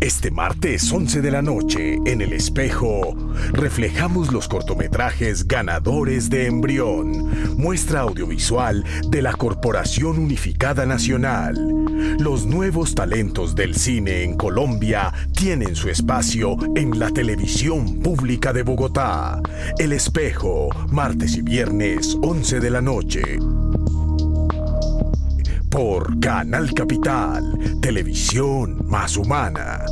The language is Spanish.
Este martes 11 de la noche, en El Espejo, reflejamos los cortometrajes ganadores de Embrión, muestra audiovisual de la Corporación Unificada Nacional. Los nuevos talentos del cine en Colombia tienen su espacio en la televisión pública de Bogotá. El Espejo, martes y viernes 11 de la noche por Canal Capital, televisión más humana.